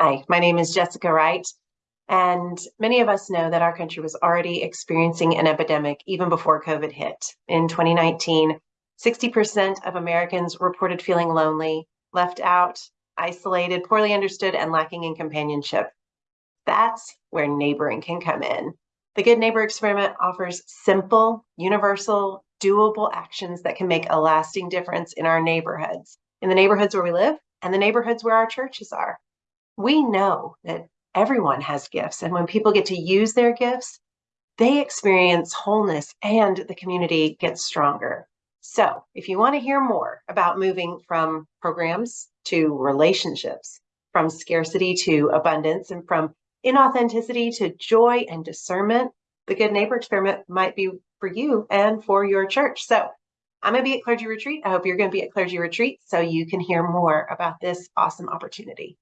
Hi, my name is Jessica Wright, and many of us know that our country was already experiencing an epidemic even before COVID hit. In 2019, 60% of Americans reported feeling lonely, left out, isolated, poorly understood, and lacking in companionship. That's where neighboring can come in. The Good Neighbor Experiment offers simple, universal, doable actions that can make a lasting difference in our neighborhoods, in the neighborhoods where we live, and the neighborhoods where our churches are we know that everyone has gifts. And when people get to use their gifts, they experience wholeness and the community gets stronger. So, if you want to hear more about moving from programs to relationships, from scarcity to abundance, and from inauthenticity to joy and discernment, the Good Neighbor Experiment might be for you and for your church. So, I'm going to be at Clergy Retreat. I hope you're going to be at Clergy Retreat so you can hear more about this awesome opportunity.